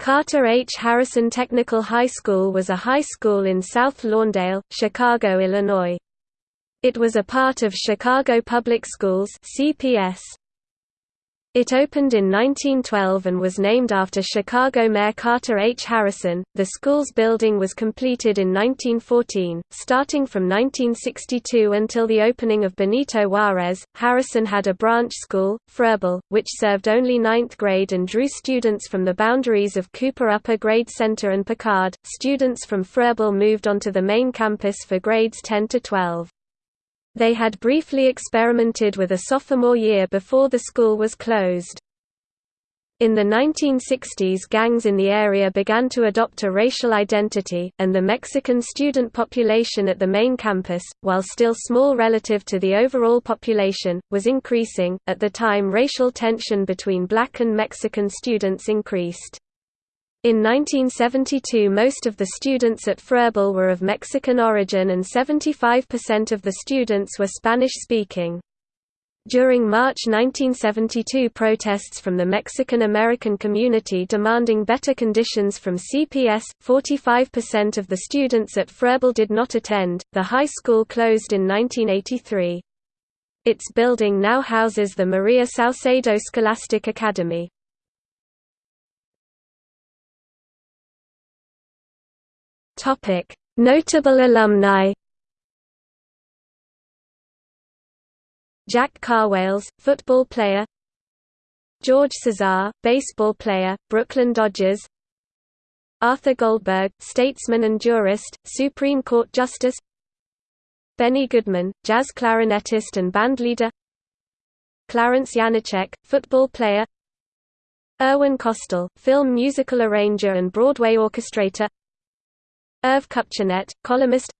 Carter H. Harrison Technical High School was a high school in South Lawndale, Chicago, Illinois. It was a part of Chicago Public Schools CPS. It opened in 1912 and was named after Chicago Mayor Carter H. Harrison. The school's building was completed in 1914. Starting from 1962 until the opening of Benito Juarez, Harrison had a branch school, Froebel, which served only ninth grade and drew students from the boundaries of Cooper Upper Grade Center and Picard. Students from Froebel moved onto the main campus for grades 10 to 12. They had briefly experimented with a sophomore year before the school was closed. In the 1960s gangs in the area began to adopt a racial identity, and the Mexican student population at the main campus, while still small relative to the overall population, was increasing. At the time racial tension between black and Mexican students increased. In 1972 most of the students at Froebel were of Mexican origin and 75% of the students were Spanish-speaking. During March 1972 protests from the Mexican-American community demanding better conditions from CPS, 45% of the students at Froebel did not attend. The high school closed in 1983. Its building now houses the Maria Saucedo Scholastic Academy. Notable alumni. Jack Karwales, football player. George Cisar, baseball player, Brooklyn Dodgers. Arthur Goldberg, statesman and jurist, Supreme Court Justice. Benny Goodman, jazz clarinetist and bandleader. Clarence Janecek, football player. Irwin Kostal, film musical arranger and Broadway orchestrator. Irv Kupcinet, columnist.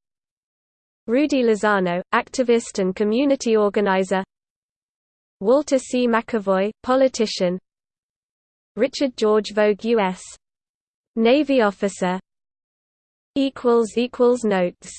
Rudy Lozano, activist and community organizer. Walter C. McAvoy, politician. Richard George Voge U.S. Navy officer. Notes